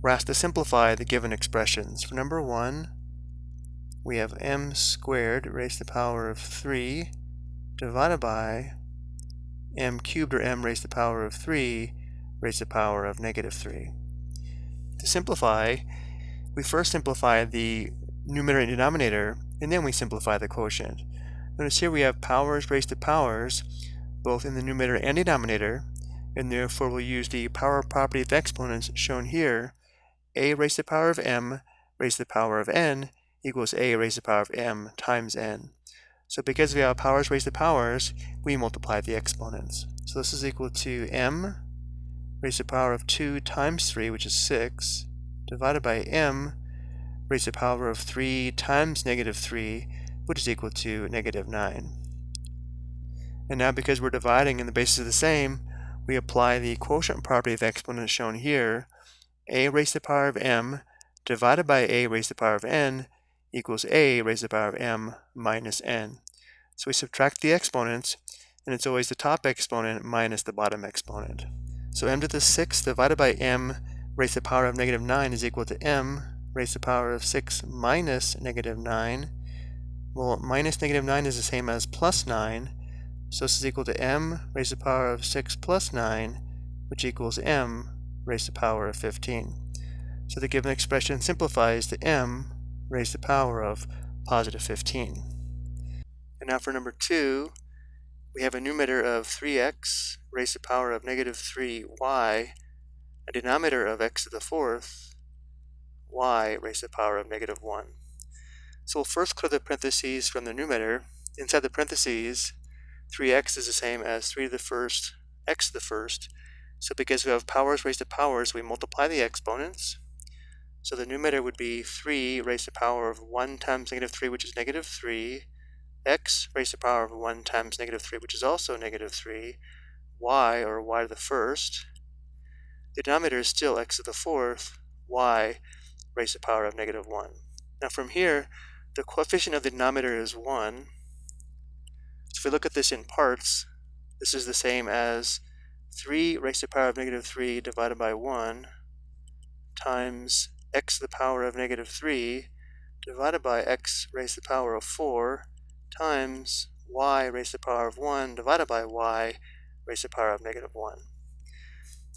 we're asked to simplify the given expressions. For number 1, we have m squared raised to the power of 3 divided by m cubed or m raised to the power of 3 raised to the power of negative 3. To simplify, we first simplify the numerator and denominator, and then we simplify the quotient. Notice here we have powers raised to powers, both in the numerator and denominator, and therefore we'll use the power property of exponents shown here, a raised to the power of m raised to the power of n equals a raised to the power of m times n. So because we have powers raised to powers, we multiply the exponents. So this is equal to m raised to the power of 2 times 3, which is 6, divided by m raised to the power of 3 times negative 3, which is equal to negative 9. And now because we're dividing and the bases are the same, we apply the quotient property of exponents shown here, a raised to the power of m divided by a raised to the power of n equals a raised to the power of m minus n. So we subtract the exponents, and it's always the top exponent minus the bottom exponent. So m to the sixth divided by m raised to the power of negative 9 is equal to m raised to the power of 6 minus negative 9. Well, minus negative 9 is the same as plus 9, so this is equal to m raised to the power of 6 plus 9, which equals m raised to the power of 15. So the given expression simplifies to m raised to the power of positive 15. And now for number 2, we have a numerator of 3x raised to the power of negative 3y, a denominator of x to the fourth, y raised to the power of negative 1. So we'll first clear the parentheses from the numerator. Inside the parentheses, 3x is the same as 3 to the first, x to the first. So because we have powers raised to powers, we multiply the exponents. So the numerator would be 3 raised to the power of 1 times negative 3, which is negative 3, x raised to the power of 1 times negative 3, which is also negative 3, y, or y to the first. The denominator is still x to the fourth, y raised to the power of negative 1. Now from here, the coefficient of the denominator is 1. So if we look at this in parts, this is the same as 3 raised to the power of negative 3 divided by 1 times x to the power of negative 3 divided by x raised to the power of 4 times y raised to the power of 1 divided by y raised to the power of negative 1.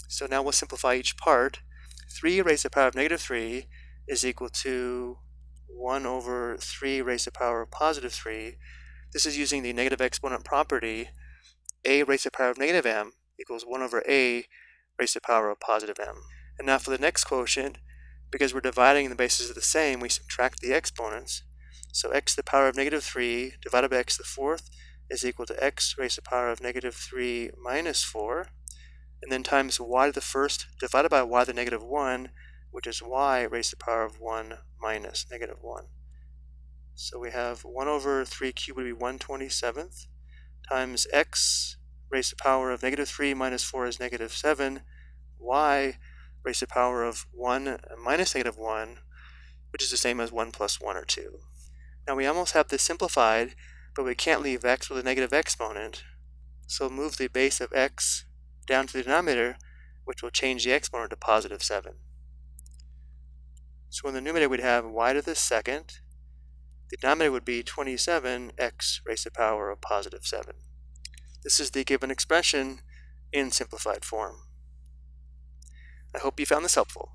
So now we'll simplify each part. 3 raised to the power of negative 3 is equal to 1 over 3 raised to the power of positive 3. This is using the negative exponent property. a raised to the power of negative m equals 1 over a raised to the power of positive m. And now for the next quotient, because we're dividing the bases are the same, we subtract the exponents. So x to the power of negative 3 divided by x to the fourth is equal to x raised to the power of negative 3 minus 4. And then times y to the first divided by y to the negative 1, which is y raised to the power of 1 minus negative 1. So we have 1 over 3 cubed would be 1 27th times x raised to the power of negative 3 minus 4 is negative 7, y raised to the power of 1 minus negative 1, which is the same as 1 plus 1 or 2. Now we almost have this simplified, but we can't leave x with a negative exponent, so move the base of x down to the denominator, which will change the exponent to positive 7. So in the numerator we'd have y to the second, the denominator would be 27x raised to the power of positive 7. This is the given expression in simplified form. I hope you found this helpful.